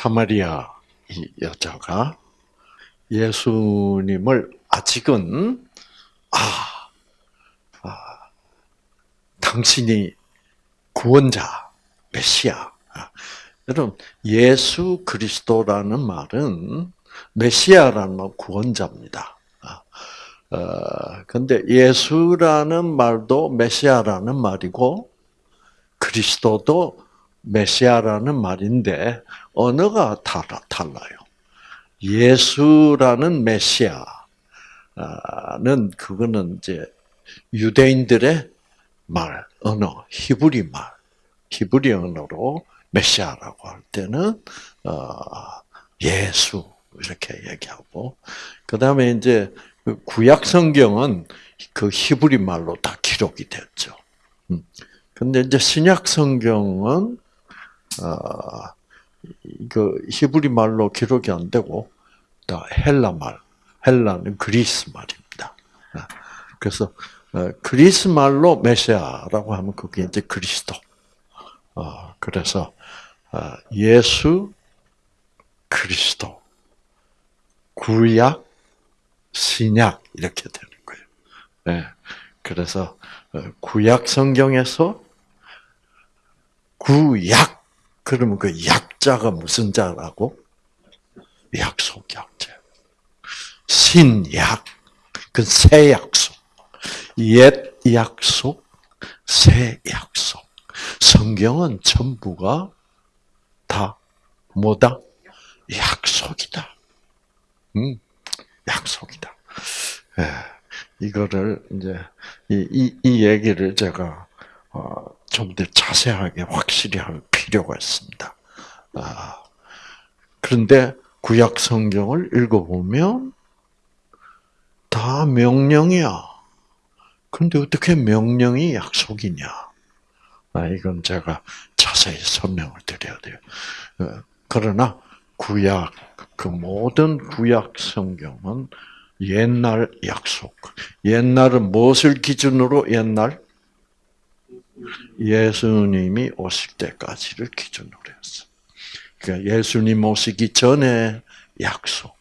사마리아 이 여자가 예수님을 아직은 아, 아 당신이 구원자 메시아. 아, 여러분 예수 그리스도라는 말은 메시아라는 말 구원자입니다. 아, 어, 근데 예수라는 말도 메시아라는 말이고 그리스도도 메시아라는 말인데 언어가 달라, 달라요. 예수라는 메시아는 그거는 이제 유대인들의 말, 언어, 히브리 말, 히브리 언어로 메시아라고 할 때는 어, 예수 이렇게 얘기하고 그 다음에 이제 그 구약 성경은 그 히브리 말로 다 기록이 됐죠. 음. 근데 이제 신약 성경은 어, 그 히브리 말로 기록이 안 되고 다 헬라 말, 헬라는 그리스 말입니다. 아, 그래서 어, 그리스 말로 메시아라고 하면 그게 이제 그리스도. 어, 그래서 어, 예수 그리스도 구약 신약 이렇게 되는 거예요. 네. 그래서 구약 성경에서 구약 그러면 그 약자가 무슨 자라고? 약속 약자. 신약 그 새 약속. 옛 약속, 새 약속. 성경은 전부가 다 뭐다? 약속이다. 음, 약속이다. 예, 이거를 이제 이, 이, 이 얘기를 제가 어, 좀 더 자세하게 확실히 할 필요가 있습니다. 아, 그런데 구약 성경을 읽어보면 다 명령이야. 근데 어떻게 명령이 약속이냐? 아, 이건 제가 자세히 설명을 드려야 돼요. 어, 그러나 구약, 그 모든 구약 성경은 옛날 약속. 옛날은 무엇을 기준으로 옛날? 예수님이 오실 때까지를 기준으로 했어. 그러니까 예수님 오시기 전에 약속.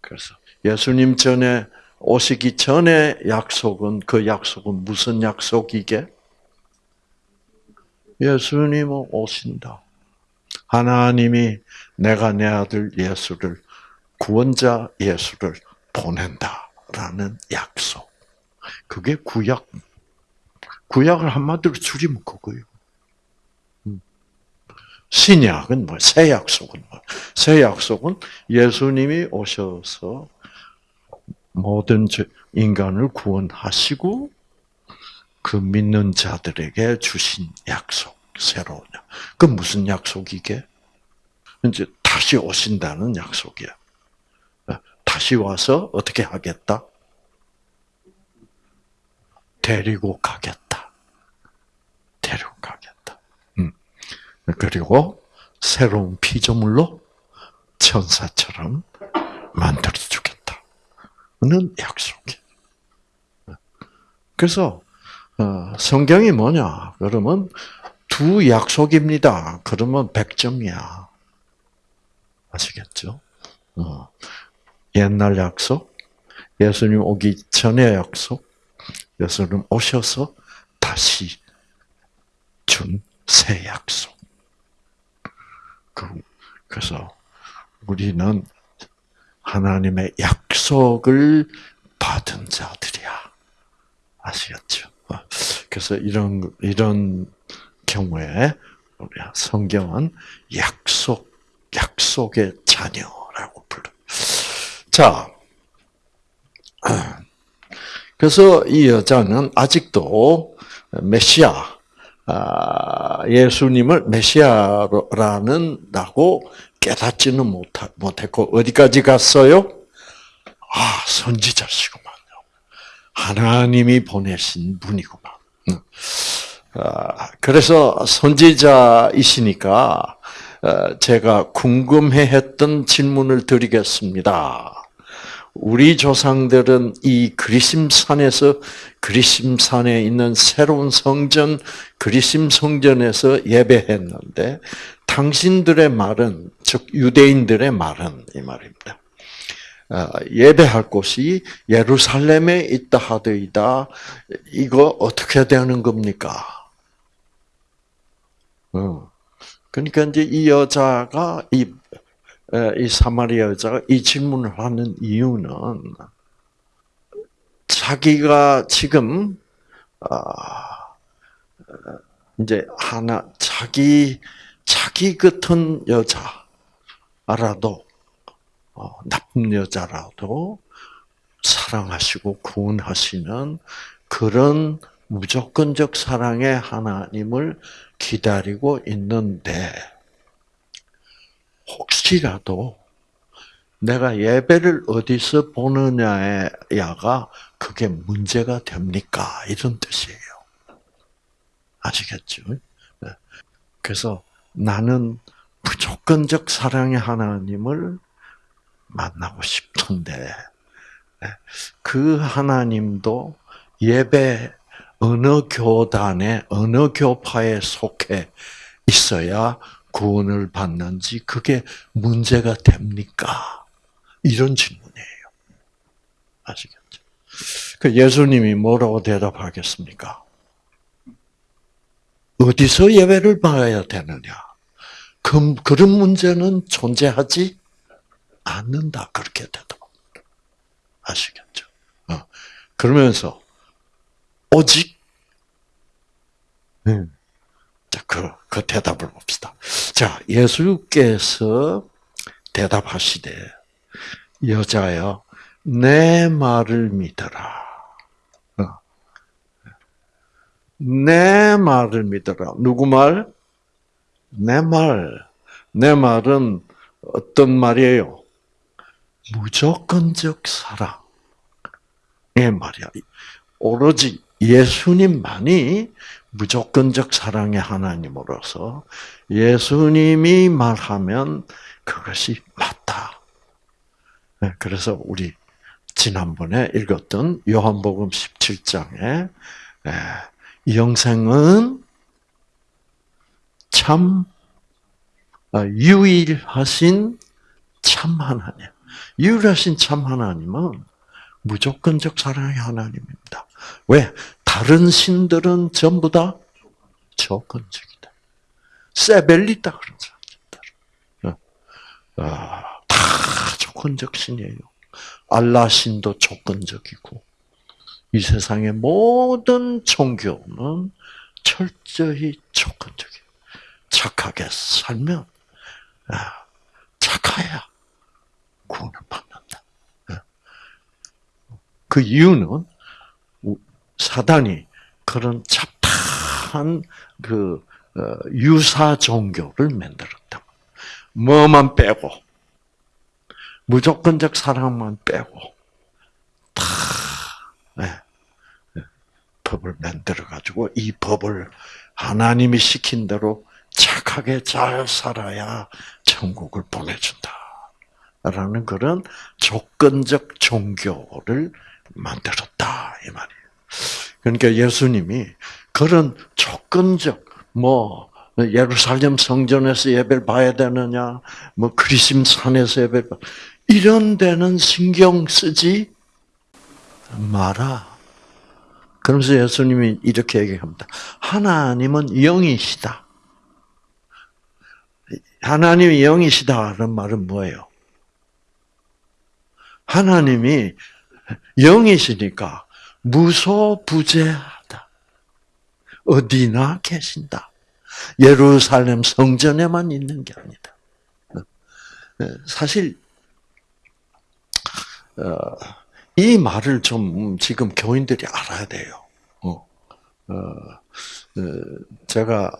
그래서 예수님 전에 오시기 전에 약속은 그 약속은 무슨 약속이게? 예수님은 오신다. 하나님이 내가 내 아들 예수를 구원자 예수를 보낸다라는 약속. 그게 구약 구약을 한마디로 줄이면 그거예요. 음. 신약은 뭐, 새 약속은 뭐, 새 약속은 예수님이 오셔서 모든 인간을 구원하시고 그 믿는 자들에게 주신 약속, 새로운 약. 그 무슨 약속이게? 이제 다시 오신다는 약속이야. 다시 와서 어떻게 하겠다? 데리고 가겠다. 데리고 가겠다. 음. 그리고 새로운 피조물로 천사처럼 만들어 주겠다. 는 약속이. 그래서 어, 성경이 뭐냐? 그러면 두 약속입니다. 그러면 100점이야. 아시겠죠? 어. 옛날 약속, 예수님 오기 전의 약속, 예수님 오셔서 다시 준 새 약속. 그, 그래서 우리는 하나님의 약속을 받은 자들이야. 아시겠죠? 그래서 이런, 이런 경우에 우리 성경은 약속, 약속의 자녀라고 불러. 자, 그래서 이 여자는 아직도 메시아, 아, 예수님을 메시아라는 라고 깨닫지는 못했고 어디까지 갔어요? 아 선지자시구만요. 하나님이 보내신 분이구만. 아, 그래서 선지자이시니까 어, 제가 궁금해했던 질문을 드리겠습니다. 우리 조상들은 이 그리심산에서 그리심산에 있는 새로운 성전 그리심 성전에서 예배했는데 당신들의 말은 즉 유대인들의 말은 이 말입니다. 어, 예배할 곳이 예루살렘에 있다 하더이다. 이거 어떻게 되는 겁니까? 어. 그러니까 이제 이 여자가 이, 이 사마리아 여자가 이 질문을 하는 이유는 자기가 지금 아, 이제 하나 자기 자기 같은 여자라도 어, 나쁜 여자라도 사랑하시고 구원하시는 그런 무조건적 사랑의 하나님을 기다리고 있는데 혹시라도 내가 예배를 어디서 보느냐야가 그게 문제가 됩니까? 이런 뜻이에요. 아시겠죠? 네. 그래서 나는 무조건적 사랑의 하나님을 만나고 싶은데 네. 그 하나님도 예배 어느 교단에 어느 교파에 속해 있어야 구원을 받는지 그게 문제가 됩니까? 이런 질문이에요. 아시겠죠? 그 예수님이 뭐라고 대답하겠습니까? 어디서 예배를 받아야 되느냐? 그, 그런 문제는 존재하지 않는다. 그렇게 대답합니다. 아시겠죠? 어. 그러면서 오직 음. 자, 그, 그 대답을 봅시다. 자, 예수께서 대답하시되 여자여 내 말을 믿어라. 어. 내 말을 믿어라. 누구 말? 내 말. 내 말은 어떤 말이에요? 무조건적 사랑의 말이야. 오로지 예수님만이 무조건적 사랑의 하나님으로서 예수님이 말하면 그것이 맞다. 네, 그래서 우리 지난번에 읽었던 요한복음 17장에 영생은 참 아, 유일하신 참 하나님. 유일하신 참 하나님은 무조건적 사랑의 하나님입니다. 왜? 다른 신들은 전부 다 조건적이다. 세벨리다 그런 사람들. 어. 아, 다 조건적 신이에요. 알라 신도 조건적이고 이 세상의 모든 종교는 철저히 조건적이에요. 착하게 살면 아, 착해야 구원을 받는다. 어. 그 이유는 사단이 그런 잡다한 그 어, 유사 종교를 만들었다. 뭐만 빼고 무조건적 사랑만 빼고 다 네, 네, 법을 만들어 가지고 이 법을 하나님이 시킨 대로 착하게 잘 살아야 천국을 보내준다. 라는 그런 조건적 종교를 만들었다 이 말이에요. 그러니까 예수님이 그런 조건적 뭐 예루살렘 성전에서 예배를 봐야 되느냐, 뭐 그리심 산에서 예배를 봐 이런 데는 신경 쓰지 마라. 그러면서 예수님이 이렇게 얘기합니다. 하나님은 영이시다. 하나님이 영이시다는 말은 뭐예요? 하나님이 영이시니까 무소부재하다. 어디나 계신다. 예루살렘 성전에만 있는 게 아니다. 네, 사실 어, 이 말을 좀 지금 교인들이 알아야 돼요. 어, 어, 제가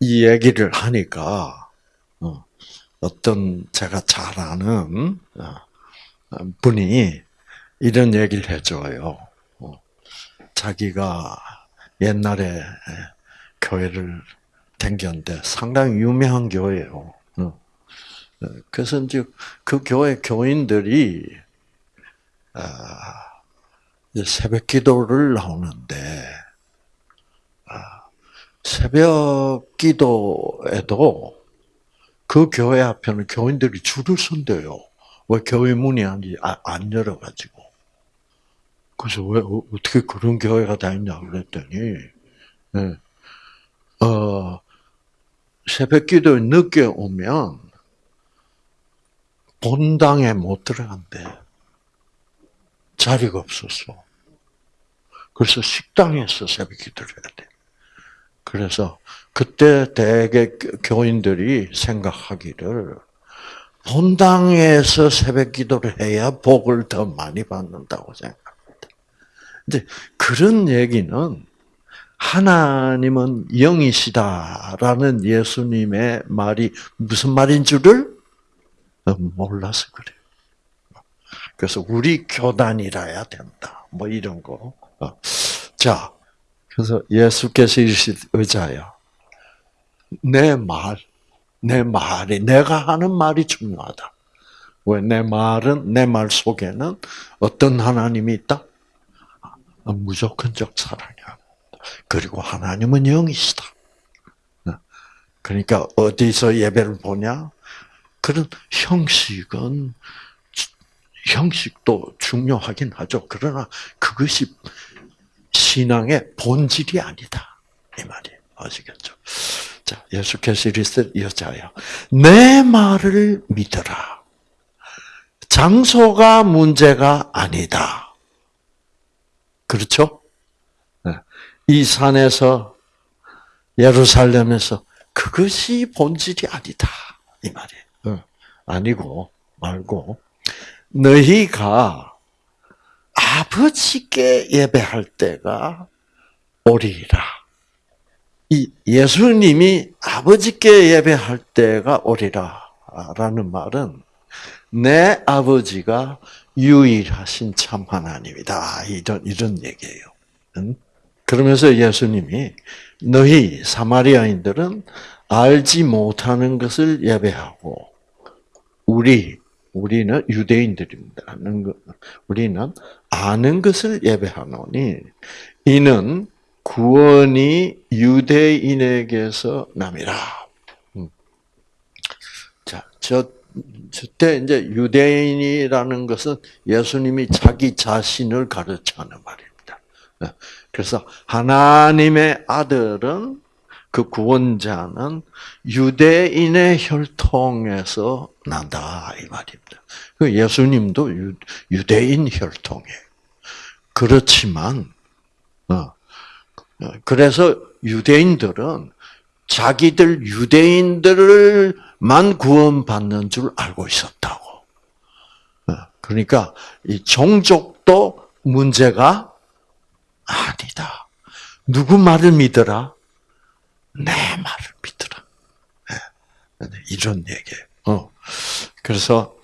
이 얘기를 하니까 어떤 제가 잘 아는 분이 이런 얘기를 해줘요. 어, 자기가 옛날에 교회를 댕겼는데 상당히 유명한 교회예요. 어, 어, 그래서 이제 그 교회 교인들이 아, 새벽 기도를 나오는데 아, 새벽 기도에도 그 교회 앞에는 교인들이 줄을 선대요. 왜 교회 문이 안, 안 열어가지고. 그래서 왜, 어, 어떻게 그런 교회가 다 있냐 그랬더니, 네. 어, 새벽 기도에 늦게 오면 본당에 못 들어간대. 자리가 없었어. 그래서 식당에서 새벽 기도를 해야 돼. 그래서 그때 대개 교인들이 생각하기를 본당에서 새벽 기도를 해야 복을 더 많이 받는다고 생각합니다. 이제 그런 얘기는 하나님은 영이시다라는 예수님의 말이 무슨 말인 줄을 몰라서 그래요. 그래서 우리 교단이라야 된다. 뭐 이런 거. 자, 그래서 예수께서 이르시 의자야. 내 말, 내 말이, 내가 하는 말이 중요하다. 왜? 내 말은, 내 말 속에는 어떤 하나님이 있다? 무조건적 사랑이야. 그리고 하나님은 영이시다. 그러니까 어디서 예배를 보냐? 그런 형식은 형식도 중요하긴 하죠. 그러나 그것이 신앙의 본질이 아니다. 이 말이에요. 아시겠죠? 자, 예수께서 이르시되 여자야, 내 말을 믿어라. 장소가 문제가 아니다. 그렇죠? 네. 이 산에서 예루살렘에서 그것이 본질이 아니다. 이 말이에요. 어. 아니고 말고 너희가 아버지께 예배할 때가 오리라. 이 예수님이 아버지께 예배할 때가 오리라라는 말은 내 아버지가 유일하신 참 하나님이다. 이런 이런 얘기예요. 응? 그러면서 예수님이 너희 사마리아인들은 알지 못하는 것을 예배하고 우리 우리는 유대인들입니다. 우리는 아는 것을 예배하노니 이는 구원이 유대인에게서 남이라. 음. 자, 저 저때 이제 유대인이라는 것은 예수님이 자기 자신을 가르치는 말입니다. 네. 그래서 하나님의 아들은 그 구원자는 유대인의 혈통에서 난다 이 말입니다. 그 예수님도 유 대인 혈통이에요. 그렇지만 어, 그래서 유대인들은 자기들 유대인들만 구원받는 줄 알고 있었다고. 어, 그러니까 이 종족도 문제가 아니다. 누구 말을 믿어라? 내 말을 믿어라. 네. 이런 얘기예요. 어. 그래서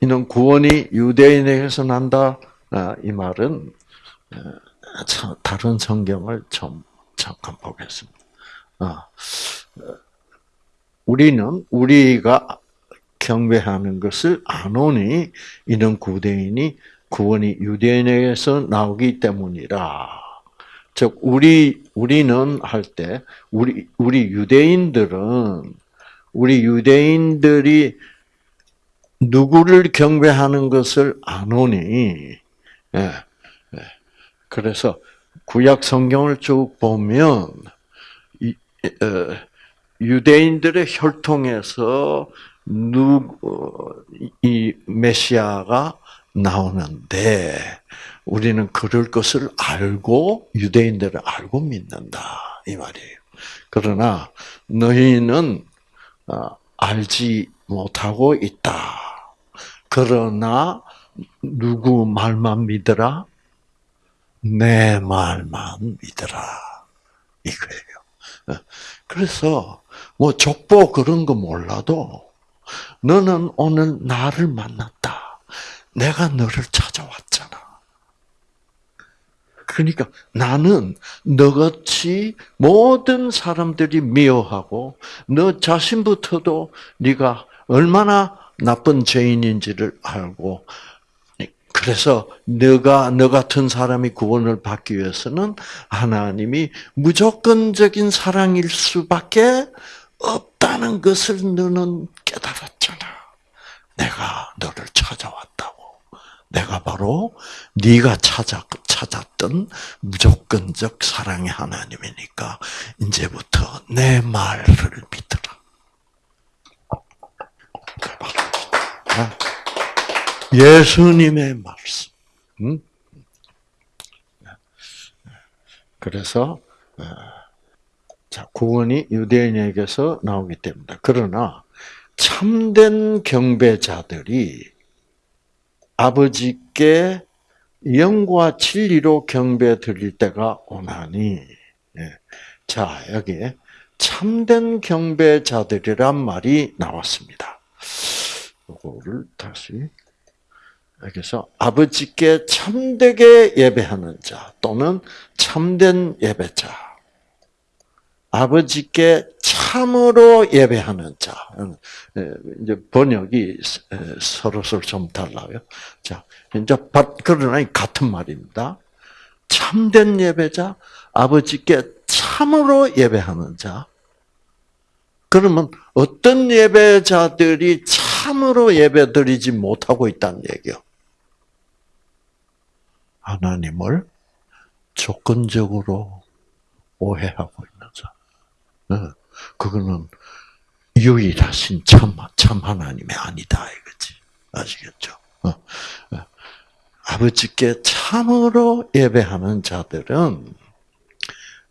이는 구원이 유대인에게서 난다. 아, 이 말은 어, 다른 성경을 좀 잠깐 보겠습니다. 아, 우리는 우리가 경배하는 것을 안오니 이는 구대인이 구원이 유대인에게서 나오기 때문이라. 즉 우리 우리는 할 때 우리 우리 유대인들은 우리 유대인들이 누구를 경배하는 것을 예, 예. 그래서 구약 성경을 쭉 보면 이, 어, 유대인들의 혈통에서 누, 어, 이 메시아가 나오는데 우리는 그럴 것을 알고 유대인들을 알고 믿는다 이 말이에요. 그러나 너희는 어, 알지 못하고 있다. 그러나 누구 말만 믿어라? 내 말만 믿어라. 이거예요. 어, 그래서 뭐 족보 그런 거 몰라도 너는 오늘 나를 만났다. 내가 너를 찾아왔잖아. 그러니까 나는 너같이 모든 사람들이 미워하고 너 자신부터도 네가 얼마나 나쁜 죄인인지를 알고 그래서 너가 너 같은 사람이 구원을 받기 위해서는 하나님이 무조건적인 사랑일 수밖에 없다는 것을 너는 깨달았잖아. 내가 너를 찾아왔다고. 내가 바로 네가 찾아 찾았던 무조건적 사랑의 하나님이니까 이제부터 내 말을 믿어라. 예수님의 말씀. 그래서 어, 자 구원이 유대인에게서 나오기 때문에 그러나 참된 경배자들이 아버지께 영과 진리로 경배 드릴 때가 오나니. 예. 자, 여기에 참된 경배자들이란 말이 나왔습니다. 이거를 다시 여기서 아버지께 참되게 예배하는 자 또는 참된 예배자 아버지께 참으로 예배하는 자. 이제 번역이 서로서로 좀 달라요. 자, 이제 그러나 같은 말입니다. 참된 예배자, 아버지께 참으로 예배하는 자. 그러면 어떤 예배자들이 참으로 예배드리지 못하고 있다는 얘기요? 하나님을 조건적으로 오해하고 있는 자. 어, 그거는 유일하신 참, 참 하나님이 아니다, 이거지. 아시겠죠? 어, 어. 아버지께 참으로 예배하는 자들은,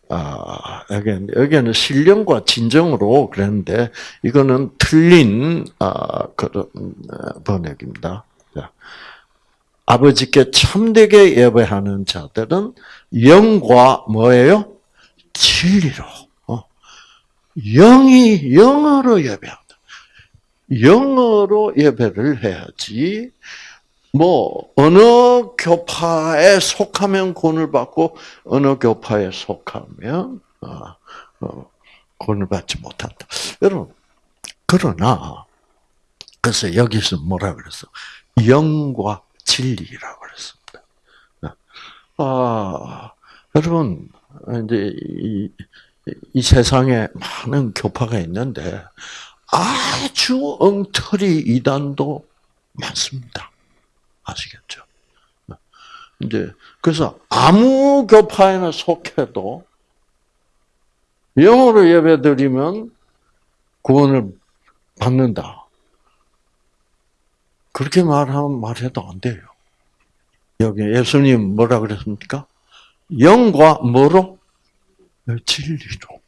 아, 여기는, 여기는 신령과 진정으로 그랬는데, 이거는 틀린, 아, 그런, 번역입니다. 아버지께 참되게 예배하는 자들은 영과 뭐예요? 진리로. 영이 영어로 예배한다. 영어로 예배를 해야지. 뭐 어느 교파에 속하면 구원을 받고 어느 교파에 속하면 어, 어, 구원을 받지 못한다. 여러분 그러나 그래서 여기서 뭐라 그랬어? 영과 진리라고 그랬습니다. 아 여러분 이제 이, 이 세상에 많은 교파가 있는데 아주 엉터리 이단도 많습니다. 아시겠죠? 이제 그래서 아무 교파에나 속해도 영어로 예배드리면 구원을 받는다. 그렇게 말하면 말해도 안 돼요. 여기 예수님 뭐라 그랬습니까? 영과 뭐로? 진리로.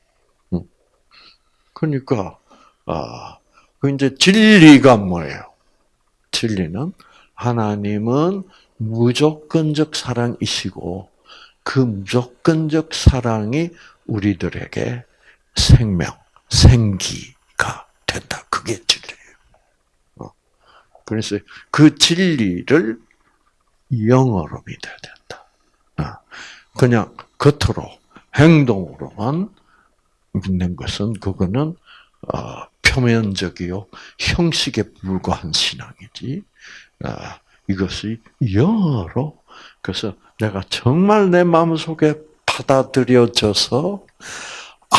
그러니까 아, 그 이제 진리가 뭐예요? 진리는 하나님은 무조건적 사랑이시고 그 무조건적 사랑이 우리들에게 생명, 생기가 된다. 그게. 어. 그래서 그 진리를 영어로 믿어야 된다. 어. 그냥 겉으로 행동으로만 믿는 것은 그거는 어, 표면적이요 형식에 불과한 신앙이지. 어, 이것이 영어로 그래서 내가 정말 내 마음 속에 받아들여져서 아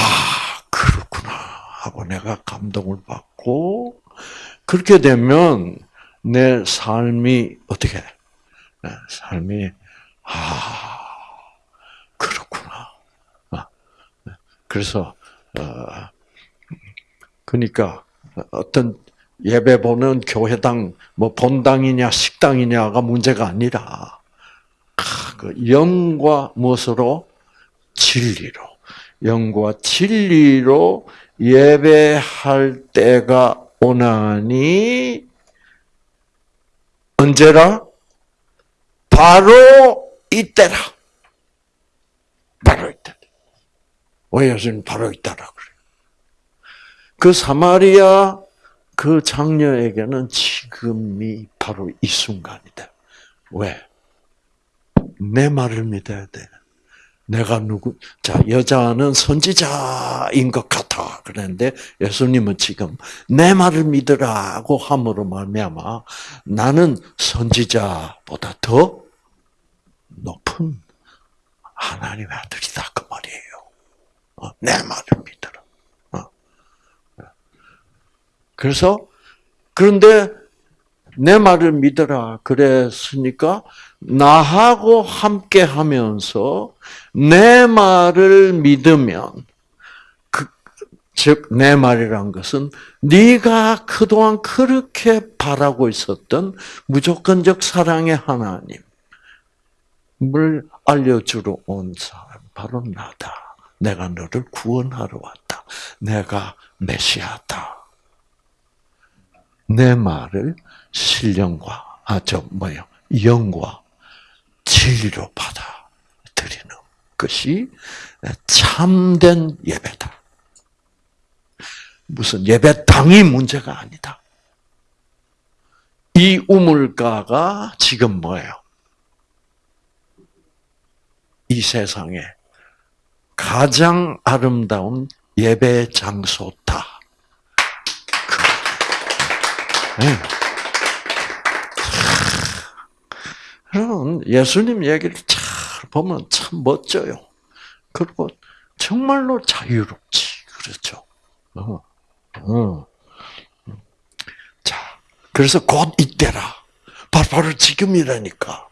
그렇구나 하고 내가 감동을 받고 그렇게 되면 내 삶이 어떻게? 삶이 아 그래서 어 그러니까 어떤 예배 보는 교회당 뭐 본당이냐 식당이냐가 문제가 아니라 그 영과 무엇으로? 진리로. 영과 진리로 예배할 때가 오나니 언제라 바로 이때라 바로 이때. 왜 예수님 바로 있다라 그래요. 그 사마리아 그 장녀에게는 지금이 바로 이 순간이다. 왜? 내 말을 믿어야 돼. 내가 누구, 자, 여자는 선지자인 것 같아. 그랬는데 예수님은 지금 내 말을 믿으라고 함으로 말미암아 나는 선지자보다 더 높은 하나님의 아들이다. 그 말이에요. 어, 내 말을 믿으라. 어. 그래서, 그런데 내 말을 믿어라. 그랬으니까 나하고 함께 하면서 내 말을 믿으면 그, 즉내 말이란 것은 네가 그동안 그렇게 바라고 있었던 무조건적 사랑의 하나님을 알려주러 온 사람 바로 나다. 내가 너를 구원하러 왔다. 내가 메시아다. 내 말을 신령과 아저 뭐요 영과 진리로 받아 것이 참된 예배다. 무슨 예배당이 문제가 아니다. 이 우물가가 지금 뭐예요? 이 세상에 가장 아름다운 예배 장소다. 네. 그럼 예수님 얘기를 잘 보면 참 멋져요. 그리고 정말로 자유롭지. 그렇죠. 어, 어. 자, 그래서 곧 이때라. 바로, 지금이라니까.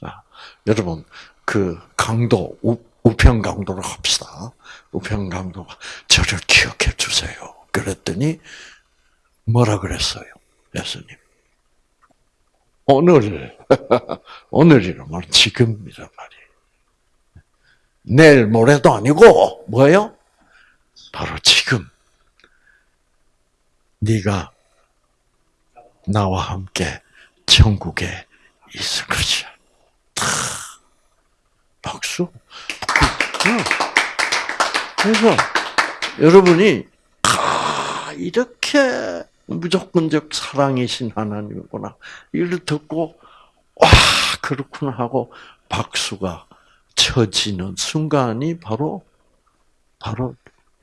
자, 여러분, 그 강도, 우, 우편 강도로 합시다. 우편 강도가 저를 기억해 주세요. 그랬더니 뭐라 그랬어요? 예수님. 오늘, 오늘이란 말 지금이란 말이에요. 내일 모레도 아니고 뭐예요? 바로 지금 네가 나와 함께 천국에 있을 것이야. 박수. 그래서 여러분이 아 이렇게 무조건적 사랑이신 하나님이구나. 이를 듣고 와 그렇구나 하고 박수가 쳐지는 순간이 바로 바로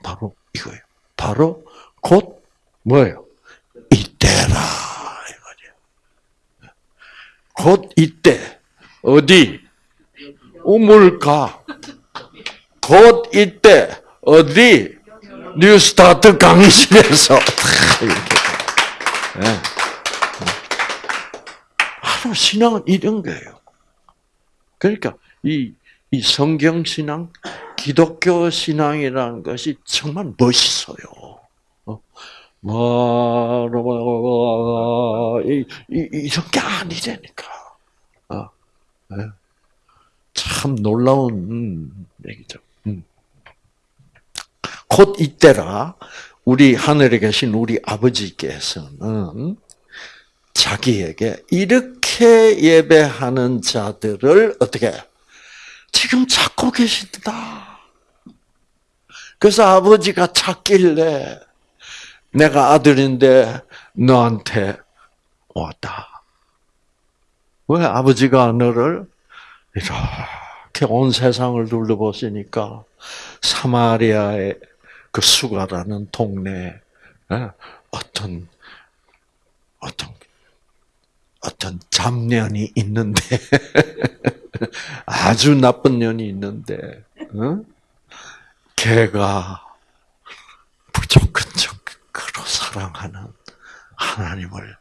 바로 이거예요. 바로 곧 뭐예요? 이때라 이 말이에요. 곧 이때 어디 우물가 곧 이때 어디 뉴스타트 강의실에서 네. 바로 신앙은 이런 거예요. 그러니까 이, 이 성경 신앙, 기독교 신앙이라는 것이 정말 멋있어요. 뭐, 이, 이, 이런 게 아니라니까. 어, 네. 참 놀라운 얘기죠. 음. 곧 이때라 우리 하늘에 계신 우리 아버지께서는 자기에게 이렇게 예배하는 자들을 어떻게 지금 찾고 계신다. 그래서 아버지가 찾길래 내가 아들인데 너한테 왔다. 왜 아버지가 너를 이렇게 온 세상을 둘러보시니까 사마리아의 그 수가라는 동네에 어떤 어떤 어떤 잡년이 있는데 아주 나쁜 년이 있는데 어? 걔가 무조건적으로 사랑하는 하나님을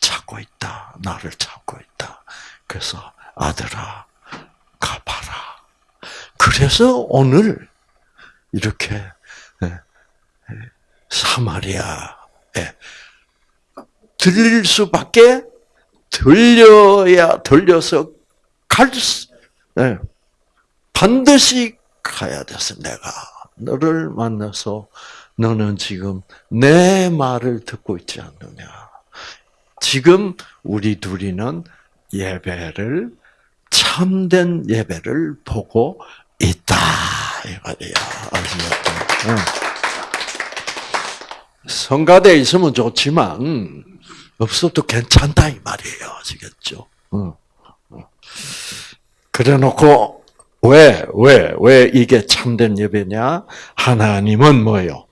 찾고 있다. 나를 찾고 있다. 그래서 아들아 가봐라. 그래서 오늘 이렇게 사마리아에 들릴 수밖에 들려야 들려서 갈 수, 네. 반드시 가야 돼서 내가 너를 만나서 너는 지금 내 말을 듣고 있지 않느냐. 지금 우리 둘이는 예배를 참된 예배를 보고 있다 이 말이야. 아시겠죠? 성가대 있으면 좋지만 없어도 괜찮다 이 말이에요. 아시겠죠? 그래 놓고 왜, 왜, 왜 이게 참된 예배냐? 하나님은 뭐예요?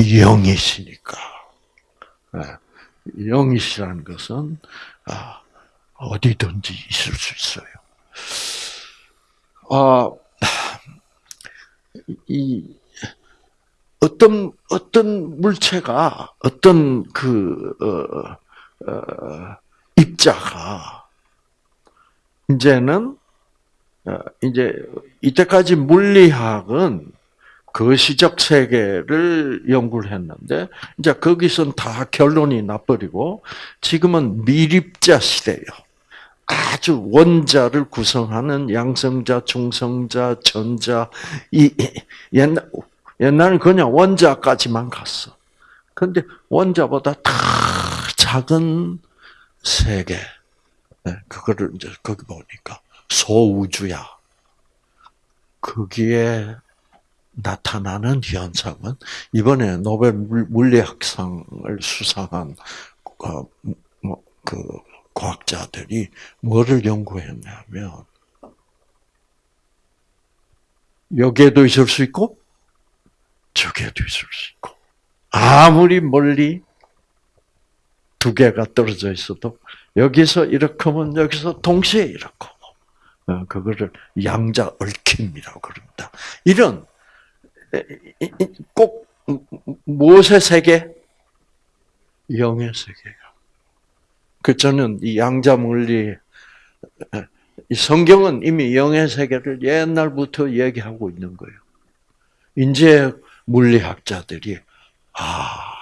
영이시니까. 예, 영이시라는 것은 아, 어디든지 있을 수 있어요. 아, 이 어떤 어떤 물체가 어떤 그 어, 어, 입자가 이제는 어, 이제 이때까지 물리학은 거시적 세계를 연구를 했는데 이제 거기선 다 결론이 나버리고 지금은 미립자 시대예요. 아주 원자를 구성하는 양성자, 중성자, 전자 이 옛날 옛날은 그냥 원자까지만 갔어. 근데 원자보다 다 작은 세계. 네, 그거를 이제 거기 보니까 소우주야. 거기에 나타나는 현상은 이번에 노벨 물리학상을 수상한 어, 뭐, 그 과학자들이 뭐를 연구했냐면 여기에도 있을 수 있고 저기에도 있을 수 있고 아무리 멀리 두 개가 떨어져 있어도 여기서 이렇게 하면 여기서 동시에 이렇게 어, 그거를 양자 얽힘이라고 그럽니다. 이런 꼭 무엇의 세계? 영의 세계가. 그 저는 이 양자 물리 이 성경은 이미 영의 세계를 옛날부터 얘기하고 있는 거예요. 이제 물리학자들이 아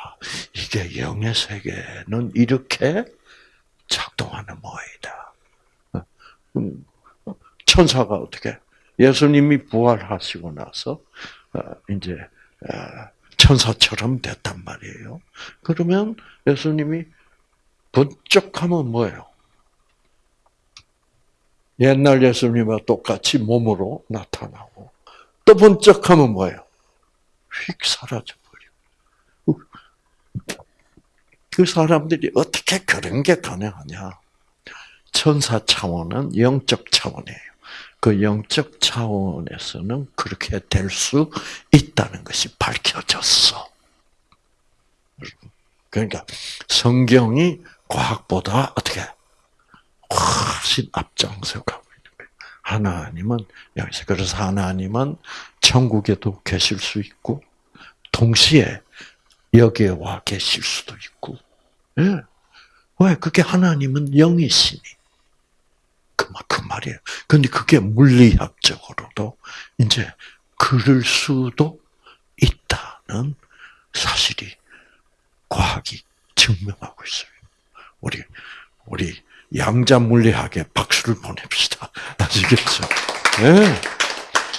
이게 영의 세계는 이렇게 작동하는 모이다. 음, 천사가 어떻게 예수님이 부활하시고 나서 어, 이제 어, 천사처럼 됐단 말이에요. 그러면 예수님이 번쩍하면 뭐예요? 옛날 예수님과 똑같이 몸으로 나타나고 또 번쩍하면 뭐예요? 휙 사라져 버려. 그 사람들이 어떻게 그런 게 가능하냐? 천사 차원은 영적 차원이에요. 그 영적 차원에서는 그렇게 될 수 있다는 것이 밝혀졌어. 그러니까 성경이 과학보다 어떻게 훨씬 앞장서 가고 있는 거예요. 하나님은 여기서 그래서 하나님은 천국에도 계실 수 있고 동시에 여기에 와 계실 수도 있고. 예. 왜? 그게 하나님은 영이시니. 그, 그 말이에요. 근데 그게 물리학적으로도 이제 그럴 수도 있다는 사실이 과학이 증명하고 있어요. 우리, 우리 양자 물리학에 박수를 보냅시다. 아시겠죠? 네.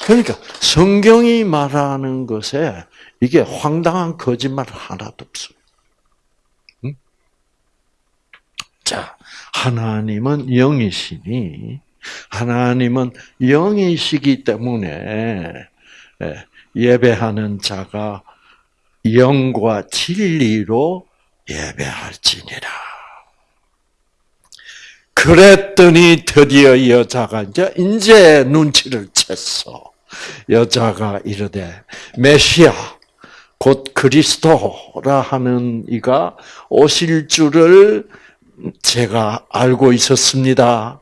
그러니까 성경이 말하는 것에 이게 황당한 거짓말 하나도 없어요. 자, 하나님은 영이시니 하나님은 영이시기 때문에 예, 예배하는 자가 영과 진리로 예배할지니라. 그랬더니 드디어 여자가 이제 이제 눈치를 챘어. 여자가 이르되 메시아 곧 그리스도라 하는 이가 오실 줄을 제가 알고 있었습니다.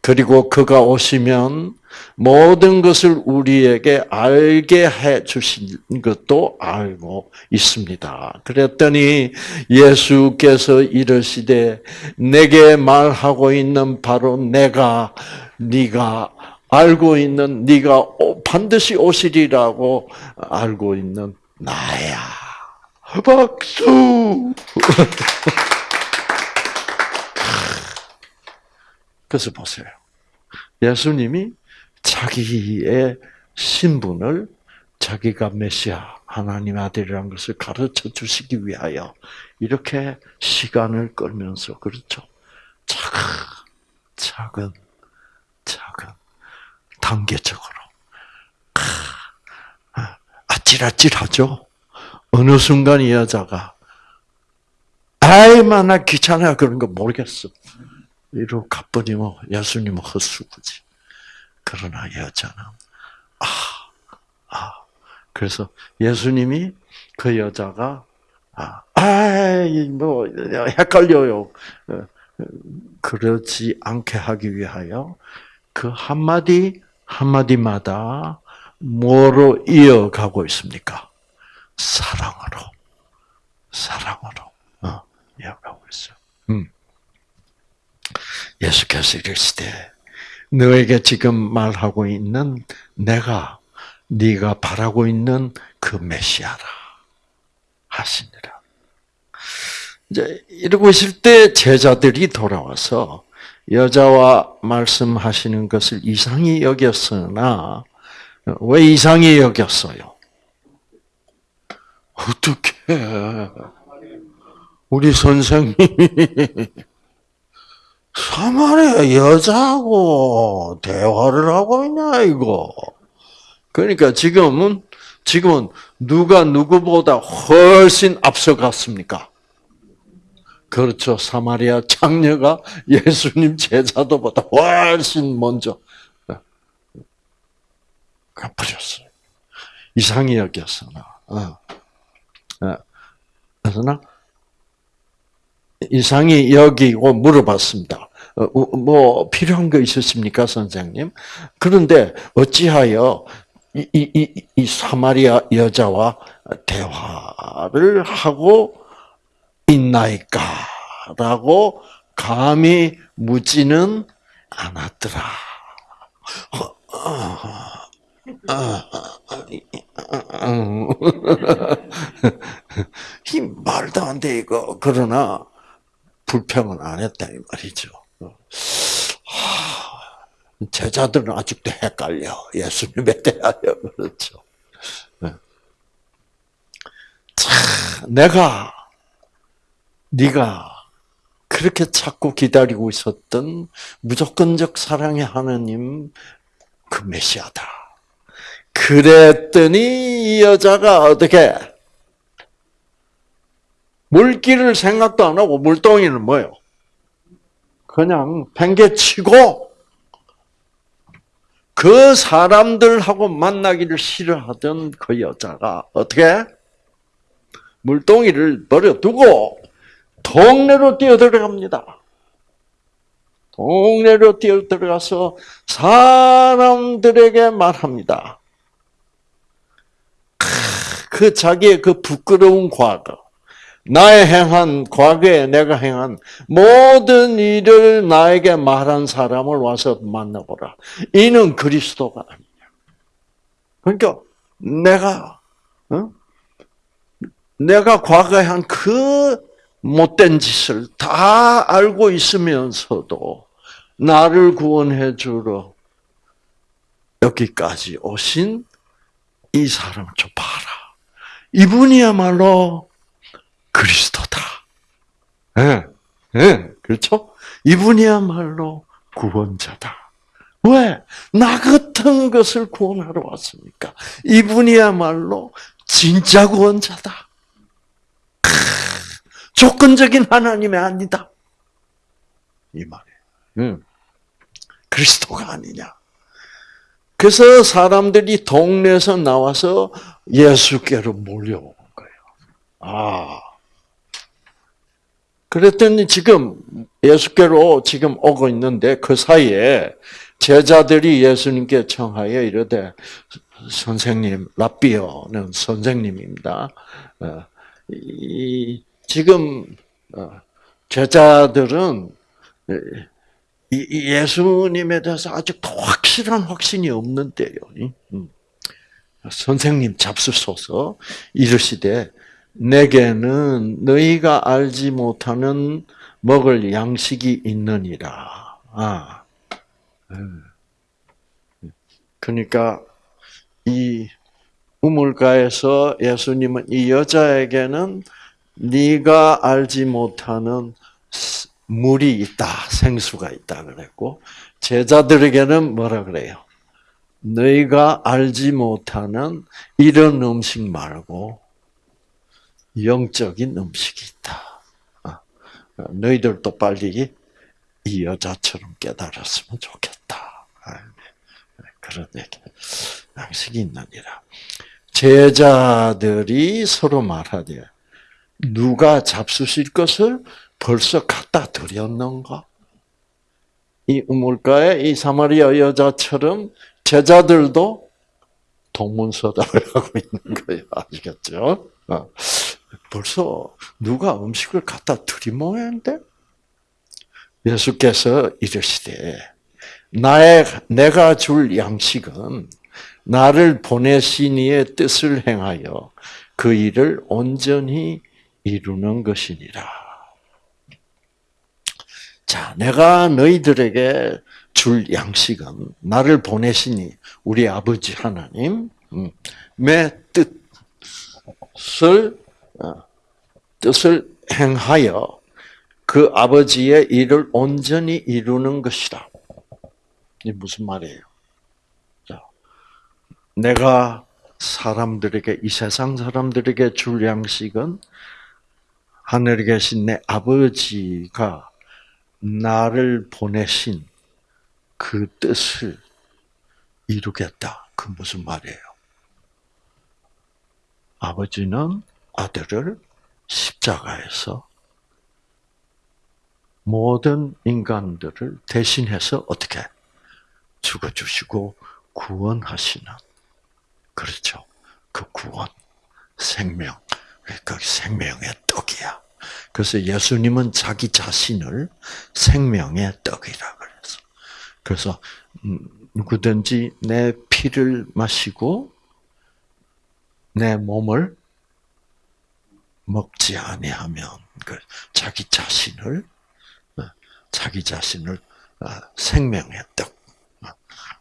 그리고 그가 오시면 모든 것을 우리에게 알게 해 주신 것도 알고 있습니다. 그랬더니 예수께서 이르시되 내게 말하고 있는 바로 내가 네가 알고 있는 네가 반드시 오시리라고 알고 있는 나야. 박수. 그래서 보세요. 예수님이 자기의 신분을 자기가 메시아 하나님 아들이라는 것을 가르쳐 주시기 위하여 이렇게 시간을 끌면서 그렇죠. 작은 작은 단계적으로 아찔아찔하죠. 어느 순간 이 여자가 아이 만 나 귀찮아 그런 거 모르겠어. 이로 가버리면 예수님은 헛수고지. 그러나 여자는 아, 아. 그래서 예수님이 그 여자가 아, 아이 뭐 헷갈려요. 어, 그러지 않게 하기 위하여 그 한마디 한마디마다 뭐로 이어가고 있습니까? 사랑으로, 사랑으로 어, 이어가고 있어요. 음. 예수께서 이르시되 너에게 지금 말하고 있는 내가 네가 바라고 있는 그 메시아라 하시니라. 이제 이러고 있을 때 제자들이 돌아와서 여자와 말씀하시는 것을 이상히 여겼으나 왜 이상히 여겼어요? 어떻게 우리 선생님이 사마리아 여자하고 대화를 하고 있냐 이거. 그러니까 지금은 지금은 누가 누구보다 훨씬 앞서갔습니까? 그렇죠. 사마리아 장녀가 예수님 제자도보다 훨씬 먼저 갚으셨어요. 이상히 여겼으나. 어. 어. 그러나 이상히 여기고 물어봤습니다. 어, 뭐 필요한 거 있으십니까, 선생님? 그런데 어찌하여 이, 이, 이, 이 사마리아 여자와 대화를 하고 있나이까라고 감히 묻지는 않았더라. 이 말도 안 돼, 이거. 그러나, 불평은 안 했다, 이 말이죠. 제자들은 아직도 헷갈려. 예수님에 대하여. 그렇죠. 참, 내가, 네가 그렇게 찾고 기다리고 있었던 무조건적 사랑의 하나님 그 메시아다. 그랬더니 이 여자가 어떻게 물기를 생각도 안 하고 물동이는 뭐요? 그냥 팽개치고 그 사람들하고 만나기를 싫어하던 그 여자가 어떻게 물동이를 버려두고 동네로 뛰어들어갑니다. 동네로 뛰어들어가서 사람들에게 말합니다. 그 자기의 그 부끄러운 과거, 나의 행한 과거에 내가 행한 모든 일을 나에게 말한 사람을 와서 만나보라. 이는 그리스도가 아니냐. 그러니까 내가 어? 내가 과거에 한 그 못된 짓을 다 알고 있으면서도 나를 구원해 주러 여기까지 오신 이 사람 좀 봐라. 이분이야말로 그리스도다. 예, 네, 네, 그렇죠? 이분이야말로 구원자다. 왜? 나 같은 것을 구원하러 왔습니까? 이분이야말로 진짜 구원자다. 크, 조건적인 하나님이 아니다. 이 말이에요. 응. 그리스도가 아니냐. 그래서 사람들이 동네에서 나와서 예수께로 몰려온 거예요. 아. 그랬더니 지금 예수께로 지금 오고 있는데 그 사이에 제자들이 예수님께 청하여 이르되 선생님 라비어는 선생님입니다. 어, 이 지금 어, 제자들은 예수님에 대해서 아직도 확실한 확신이 없는데요. 음. 선생님 잡수소서 이르시되 내게는 너희가 알지 못하는 먹을 양식이 있느니라. 아. 음. 그러니까 이 우물가에서 예수님은 이 여자에게는 네가 알지 못하는 물이 있다, 생수가 있다 그랬고 제자들에게는 뭐라 그래요? 너희가 알지 못하는 이런 음식 말고 영적인 음식이 있다. 아, 너희들도 빨리 이 여자처럼 깨달았으면 좋겠다. 아, 그런 얘기. 양식이 있느니라. 제자들이 서로 말하되 누가 잡수실 것을 벌써 갖다 드렸는가? 이 우물가에 이 사마리아 여자처럼 제자들도 동문서답을 하고 있는 거예요. 아시겠죠? 어. 벌써 누가 음식을 갖다 모양인데? 예수께서 이르시되 나의 내가 줄 양식은 나를 보내신 이의 뜻을 행하여 그 일을 온전히 이루는 것이니라. 자, 내가 너희들에게 줄 양식은 나를 보내시니 우리 아버지 하나님의 뜻을 어, 뜻을 행하여 그 아버지의 일을 온전히 이루는 것이다. 이 무슨 말이에요? 자, 내가 사람들에게 이 세상 사람들에게 줄 양식은 하늘에 계신 내 아버지가 나를 보내신 그 뜻을 이루겠다. 그 무슨 말이에요? 아버지는 아들을 십자가에서 모든 인간들을 대신해서 어떻게 죽어주시고 구원하시는 그렇죠. 그 구원, 생명, 그 생명의 떡이야. 그래서 예수님은 자기 자신을 생명의 떡이라 그래서. 그래서 음, 누구든지 내 피를 마시고 내 몸을 먹지 아니하면 그 자기 자신을 어, 자기 자신을 어, 생명의 떡,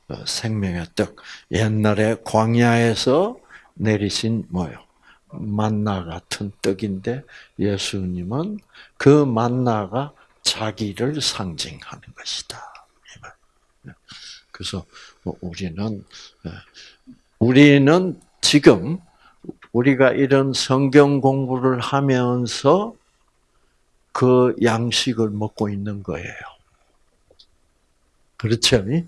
어, 생명의 떡. 옛날에 광야에서 내리신 뭐요? 만나 같은 떡인데 예수님은 그 만나가 자기를 상징하는 것이다. 그래서 뭐 우리는 우리는 지금 우리가 이런 성경 공부를 하면서 그 양식을 먹고 있는 거예요. 그렇죠? 네.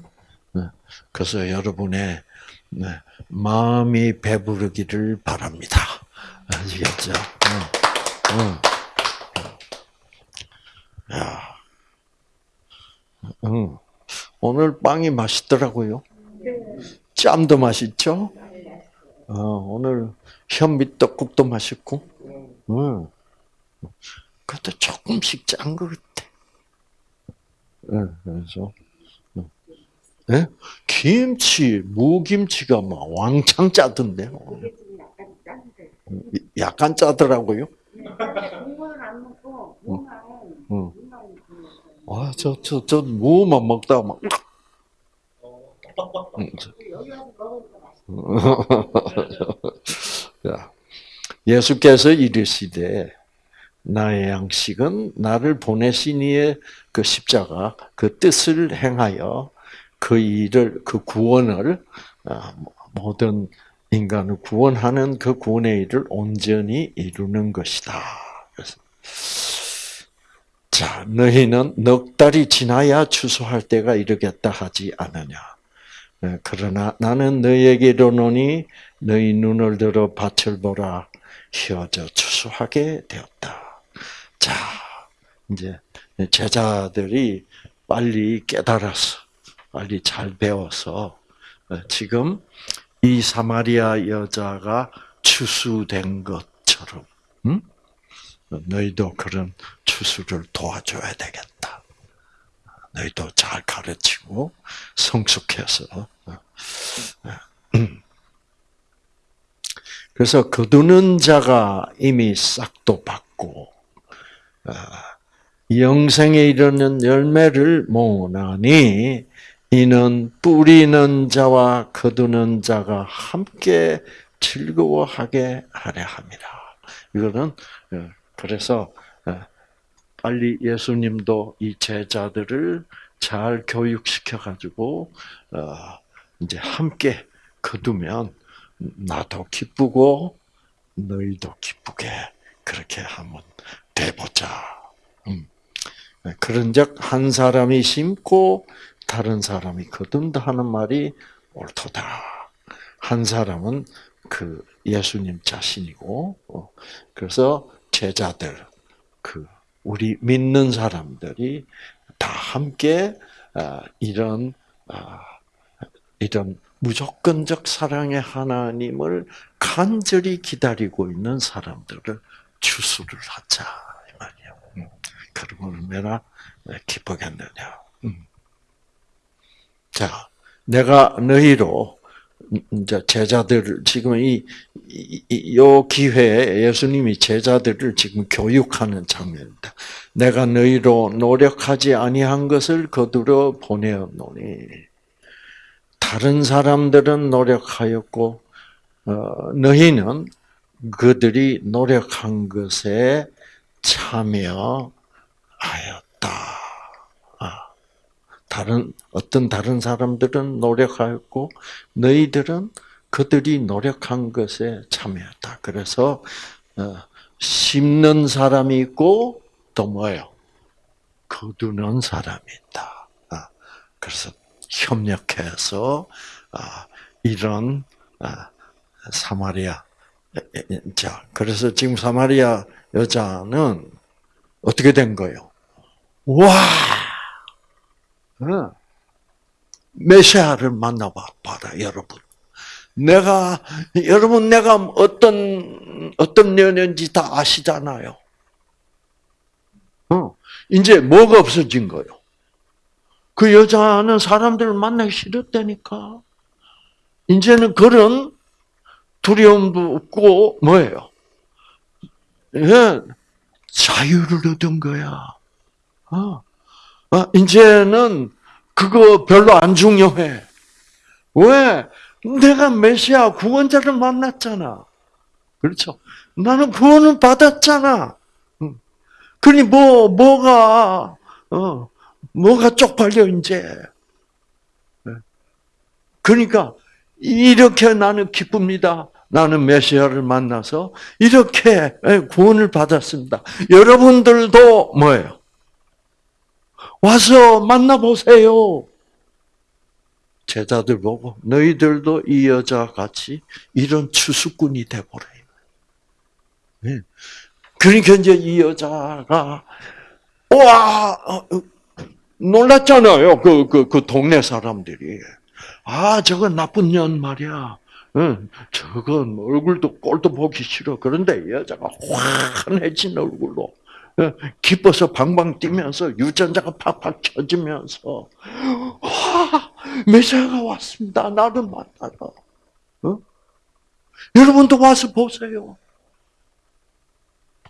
그래서 여러분의 네, 마음이 배부르기를 바랍니다. 아시겠죠? 야, 오늘 빵이 맛있더라고요. 짬도 맛있죠? 어, 오늘 현미 떡국도 맛있고, 응. 그것도 조금씩 짠 것 같아. 응, 그래서, 네? 김치, 무김치가 막 왕창 짜던데. 약간 짜더라고요. 응. 아, 저, 저, 저, 무만 먹다가 막. 응. 여기 와서 예수께서 이르시되 나의 양식은 나를 보내신 이의 그 십자가 그 뜻을 행하여 그 일을 그 구원을 아, 모든 인간을 구원하는 그 구원의 일을 온전히 이루는 것이다. 자 너희는 넉 달이 지나야 추수할 때가 이르겠다 하지 않느냐. 네, 그러나 나는 너희에게 이르노니 너희 눈을 들어 밭을 보라 휘어져 추수하게 되었다. 자, 이제 제자들이 빨리 깨달아서 빨리 잘 배워서 어, 지금 이 사마리아 여자가 추수된 것처럼 응? 너희도 그런 추수를 도와줘야 되겠다. 너희도 잘 가르치고 성숙해서 어, 어, 그래서 거두는 자가 이미 싹도 받고 영생에 이르는 열매를 모으나니 이는 뿌리는 자와 거두는 자가 함께 즐거워하게 하려 합니다. 이거는 그래서 빨리 예수님도 이 제자들을 잘 교육시켜 가지고 이제 함께 거두면 나도 기쁘고 너희도 기쁘게 그렇게 한번 돼보자. 음. 그런즉 한 사람이 심고 다른 사람이 거둔다 하는 말이 옳도다. 한 사람은 그 예수님 자신이고, 어, 그래서 제자들, 그 우리 믿는 사람들이 다 함께 아, 이런 아, 이런 무조건적 사랑의 하나님을 간절히 기다리고 있는 사람들을 추수를 하자 이 말이에요. 음. 그러면 얼마나 기쁘겠느냐. 음. 자, 내가 너희로 이제 제자들을 지금 이, 이, 이, 요 기회에 예수님이 제자들을 지금 교육하는 장면입니다. 내가 너희로 노력하지 아니한 것을 거두려 보내었노니 다른 사람들은 노력하였고 어, 너희는 그들이 노력한 것에 참여하였다. 아, 다른 어떤 다른 사람들은 노력하였고 너희들은 그들이 노력한 것에 참여했다. 그래서 어, 심는 사람이 있고 또 뭐예요? 거두는 사람이 있다. 아, 그래서 협력해서 아, 이런 아, 사마리아 자 그래서 지금 사마리아 여자는 어떻게 된 거예요? 와 메시아를 만나봐라 여러분. 내가 여러분 내가 어떤 어떤 년인지 다 아시잖아요. 어, 이제 뭐가 없어진 거예요? 그 여자는 사람들을 만나기 싫었다니까. 이제는 그런 두려움도 없고 뭐예요? 예, 자유를 얻은 거야. 어. 어, 이제는 그거 별로 안 중요해. 왜? 내가 메시아 구원자를 만났잖아. 그렇죠? 나는 구원을 받았잖아. 그러니 뭐 뭐가 어 뭐가 쪽팔려 이제. 그러니까 이렇게 나는 기쁩니다. 나는 메시아를 만나서 이렇게 구원을 받았습니다. 여러분들도 뭐예요? 와서 만나보세요. 제자들 보고 너희들도 이 여자 같이 이런 추수꾼이 돼보래. 네. 그러니까 이제 이 여자가 와 어, 놀랐잖아요. 그 그, 그 동네 사람들이 아 저건 나쁜 년 말이야. 응, 저건 얼굴도 꼴도 보기 싫어. 그런데 이 여자가 환해진 얼굴로 기뻐서 방방 뛰면서 유전자가 팍팍 켜지면서 와 메시아가 왔습니다. 나를 만나러. 어? 여러분도 와서 보세요.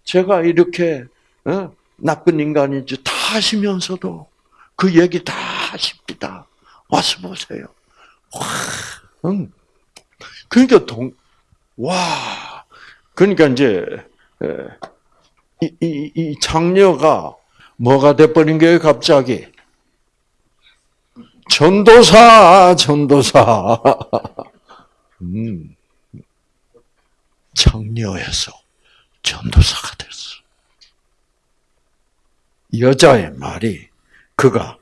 제가 이렇게 어? 나쁜 인간인지 다 아시면서도 그 얘기 다 하십니다. 와서 보세요. 와, 응. 그러니까 동, 와, 그러니까 이제 이, 이, 이 장녀가 뭐가 돼버린 거예요, 갑자기? 전도사, 전도사. 음. 장녀에서 전도사가 됐어. 여자의 말이 그가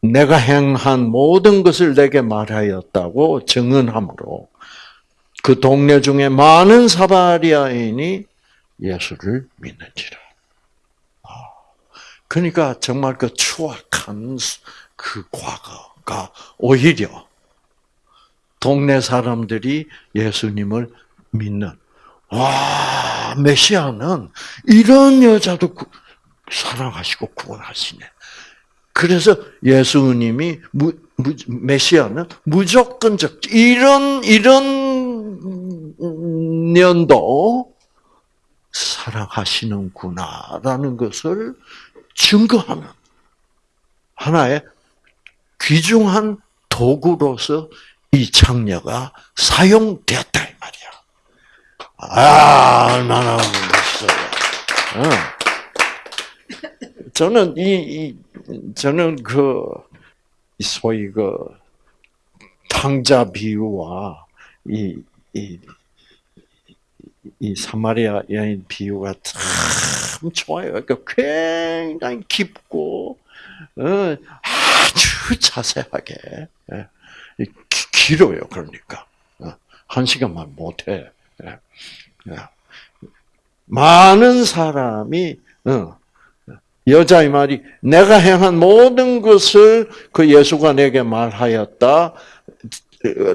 내가 행한 모든 것을 내게 말하였다고 증언함으로 그 동네 중에 많은 사바리아인이 예수를 믿는지라. 아, 그러니까 정말 그 추악한 그 과거가 오히려 동네 사람들이 예수님을 믿는 와 메시아는 이런 여자도 사랑하시고 구원하시네. 그래서 예수님이 무, 무, 메시아는 무조건적 이런 이런 년도 사랑하시는구나라는 것을 증거하는 하나의 귀중한 도구로서 이 창녀가 사용되었다 이 말이야. 아 얼마나 멋있어요. 어. 저는 이, 이 저는 그 소위 그 탕자 비유와 이, 이, 이 사마리아 여인 비유가 참 좋아요. 그러니까 굉장히 깊고 어, 아주 자세하게 예, 길어요. 그러니까 어, 한 시간만 못해. 예. 예. 많은 사람이 어, 여자의 말이 내가 행한 모든 것을 그 예수가 내게 말하였다.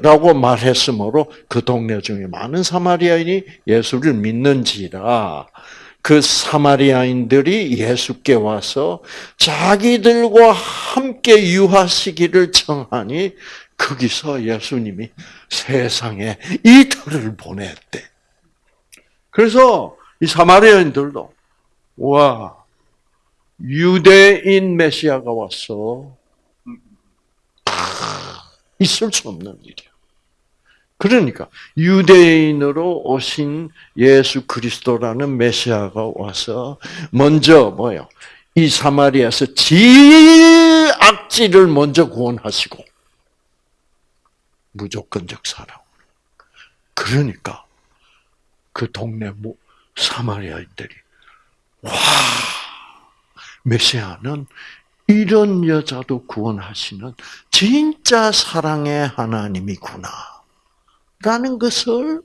라고 말했으므로 그 동네 중에 많은 사마리아인이 예수를 믿는지라 그 사마리아인들이 예수께 와서 자기들과 함께 유하시기를 청하니 거기서 예수님이 세상에 이틀을 보냈대. 그래서 이 사마리아인들도 와 유대인 메시아가 왔어. 있을 수 없는 일이야. 그러니까 유대인으로 오신 예수 그리스도라는 메시아가 와서 먼저 뭐요? 이 사마리아에서 제일 악질을 먼저 구원하시고 무조건적 사랑. 그러니까 그 동네 사마리아인들이 와 메시아는 이런 여자도 구원하시는 진짜 사랑의 하나님이구나. 라는 것을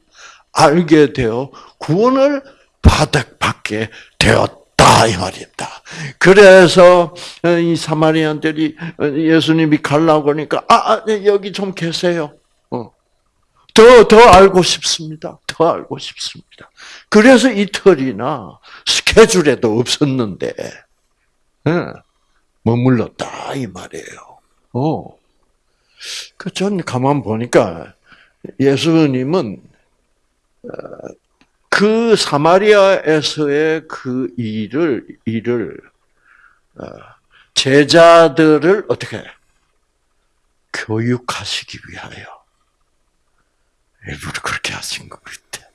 알게 되어 구원을 받게 되었다. 이 말입니다. 그래서 이 사마리안들이 예수님이 가려고 하니까, 아, 아 네, 여기 좀 계세요. 어. 더, 더 알고 싶습니다. 더 알고 싶습니다. 그래서 이틀이나 스케줄에도 없었는데, 머물렀다 이 말이에요. 어. 그전 가만 보니까 예수님은 어, 그 사마리아에서의 그 일을 일을 어, 제자들을 어떻게 교육하시기 위하여 일부러 그렇게 하신 것 같아.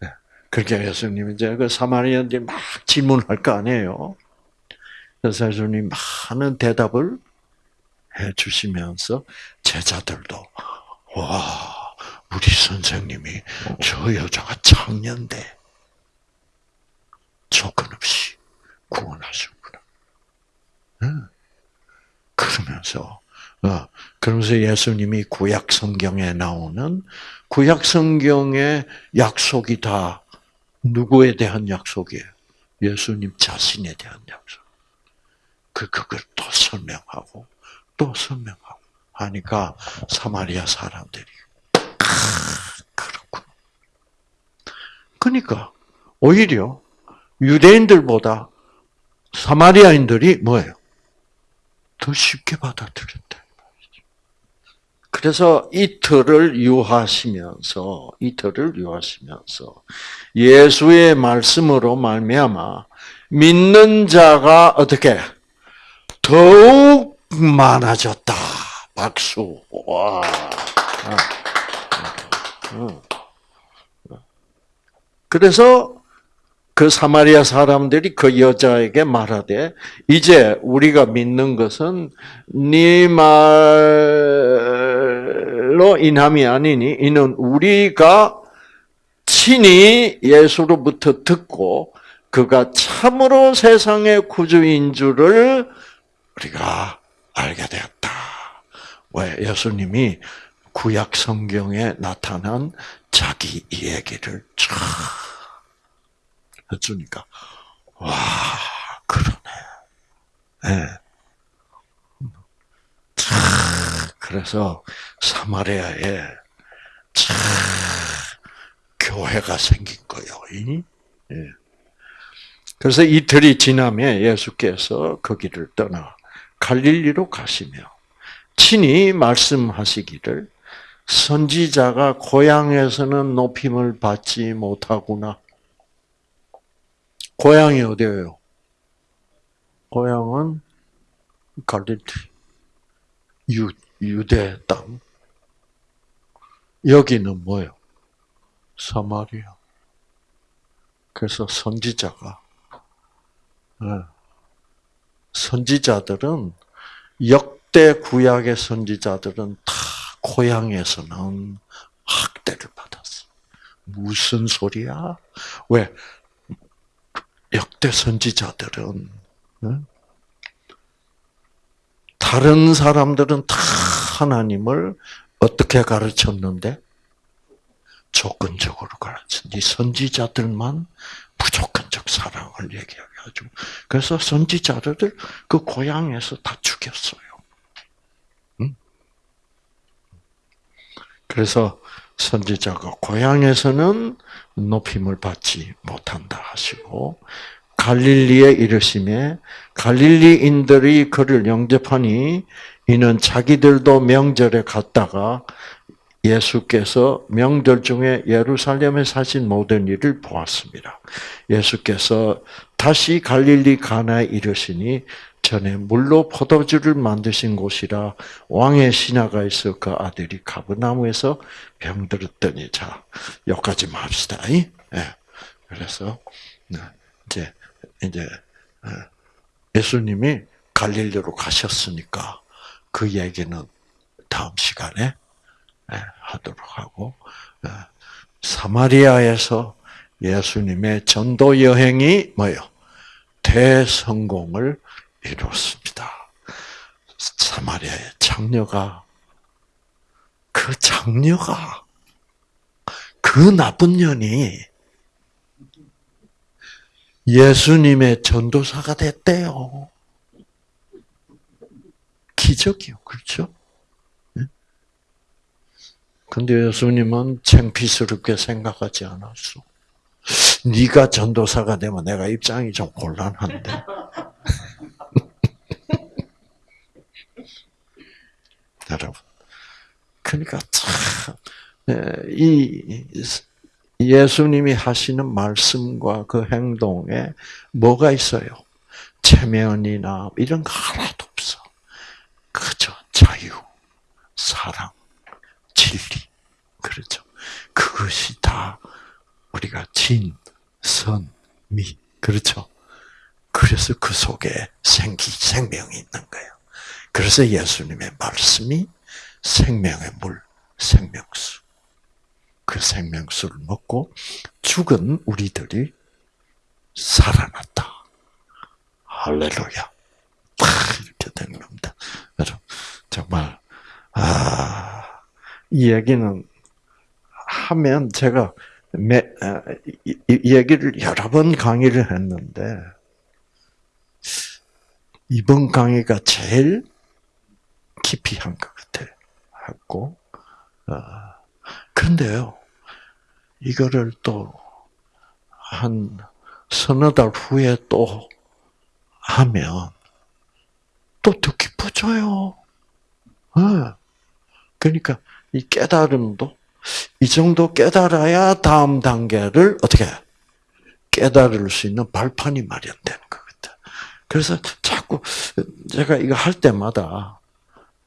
네. 그렇게 예수님이 이제 그 사마리아인들 막 질문할 거 아니에요. 예수님 많은 대답을 해 주시면서 제자들도 와 우리 선생님이 저 여자가 창년대 조건 없이 구원하셨구나. 그러면서 어, 그러면서 예수님이 구약 성경에 나오는 구약 성경의 약속이 다 누구에 대한 약속이에요? 예수님 자신에 대한 약속. 그 그걸 또 설명하고 또 설명하고 하니까 사마리아 사람들이 아, 그렇군. 그러니까 오히려 유대인들보다 사마리아인들이 뭐예요? 더 쉽게 받아들였다. 그래서 이틀을 유하시면서 이틀을 유하시면서 예수의 말씀으로 말미암아 믿는 자가 어떻게 더욱 많아졌다. 박수. 와. 그래서 그 사마리아 사람들이 그 여자에게 말하되 이제 우리가 믿는 것은 네 말로 인함이 아니니 이는 우리가 친히 예수로부터 듣고 그가 참으로 세상의 구주인 줄을 우리가 알게 되었다. 왜 예수님이 구약 성경에 나타난 자기 얘기를 쫙 해주니까 와 그러네. 네. 그래서 사마리아에 참 교회가 생긴 거예요. 예. 그래서 이틀이 지나면 예수께서 거기를 떠나 갈릴리로 가시며 친히 말씀하시기를 선지자가 고향에서는 높임을 받지 못하구나. 고향이 어디예요? 고향은 갈릴리, 유, 유대 땅. 여기는 뭐예요? 사마리아. 그래서 선지자가 네. 선지자들은 역대 구약의 선지자들은 다 고향에서는 학대를 받았어. 무슨 소리야? 왜? 역대 선지자들은 다른 사람들은 다 하나님을 어떻게 가르쳤는데? 조건적으로 가르쳤지. 선지자들만 무 조건적 사랑을 얘기해가지고. 그래서 선지자들을 그 고향에서 다 죽였어요. 응? 그래서 선지자가 고향에서는 높임을 받지 못한다 하시고, 갈릴리에 이르심에 갈릴리인들이 그를 영접하니 이는 자기들도 명절에 갔다가 예수께서 명절 중에 예루살렘에 사신 모든 일을 보았습니다. 예수께서 다시 갈릴리 가나에 이르시니 전에 물로 포도주를 만드신 곳이라 왕의 신하가 있어 그 아들이 가브나무에서 병들었더니 자 여기까지만 합시다. 예. 그래서 네, 이제 이제 어, 예수님이 갈릴리로 가셨으니까 그 얘기는 다음 시간에 예, 하도록 하고 예, 사마리아에서 예수님의 전도 여행이 뭐요? 대성공을 이뤘습니다. 사마리아의 장녀가 그 장녀가 그 나쁜 년이 예수님의 전도사가 됐대요. 기적이요, 그렇죠? 근데 예수님은 창피스럽게 생각하지 않았어. 네가 전도사가 되면 내가 입장이 좀 곤란한데. 여러분, 그러니까 참 이 예수님이 하시는 말씀과 그 행동에 뭐가 있어요? 체면이나 이런 거 하나도 없어. 그저 자유, 사랑. 그렇죠. 그것이 다 우리가 진, 선, 미. 그렇죠. 그래서 그 속에 생기, 생명이 있는 거예요. 그래서 예수님의 말씀이 생명의 물, 생명수. 그 생명수를 먹고 죽은 우리들이 살아났다. 할렐루야. 이렇게 된 겁니다. 여러분, 정말, 아, 이 얘기는 하면 제가 매, 이, 이 얘기를 여러 번 강의를 했는데, 이번 강의가 제일 깊이 한 것 같아요. 했고, 어, 근데요, 이거를 또, 한 서너 달 후에 또 하면, 또 더 깊어져요. 어. 그러니까, 이 깨달음도, 이 정도 깨달아야 다음 단계를 어떻게 깨달을 수 있는 발판이 마련되는 것 같아. 그래서 자꾸 제가 이거 할 때마다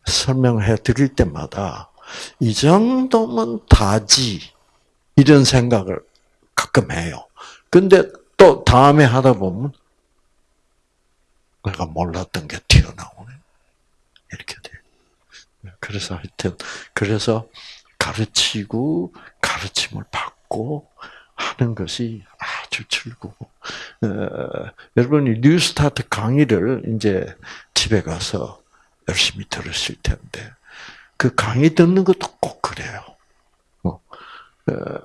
설명해 드릴 때마다 이 정도면 다지 이런 생각을 가끔 해요. 근데 또 다음에 하다 보면 내가 몰랐던 게 튀어나오네. 이렇게 돼. 그래서 하여튼 그래서 가르치고 가르침을 받고 하는 것이 아주 즐거워. 어, 여러분이 뉴스타트 강의를 이제 집에 가서 열심히 들으실 텐데 그 강의 듣는 것도 꼭 그래요. 어,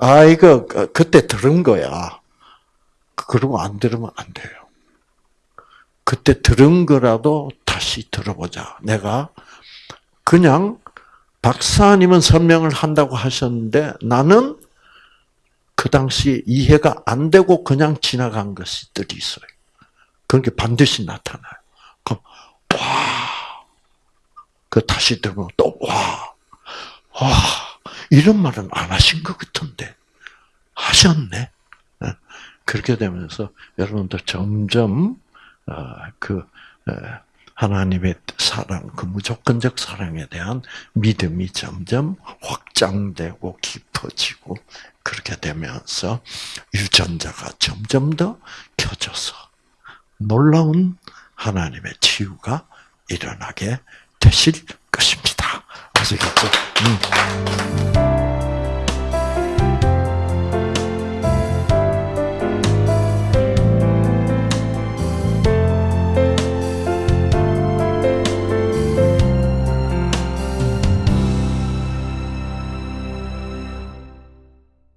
아 이거 그때 들은 거야. 그러고 안 들으면 안 돼요. 그때 들은 거라도 다시 들어보자. 내가 그냥 박사님은 설명을 한다고 하셨는데 나는 그 당시 이해가 안 되고 그냥 지나간 것들이 있어요. 그런 게 반드시 나타나요. 그럼 와, 그 다시 들으면 또 와, 와 이런 말은 안 하신 것 같은데 하셨네. 예. 그렇게 되면서 여러분들 점점 어, 그 하나님의 사랑, 그 무조건적 사랑에 대한 믿음이 점점 확장되고 깊어지고 그렇게 되면서 유전자가 점점 더 켜져서 놀라운 하나님의 치유가 일어나게 되실 것입니다. 아시겠죠? 음.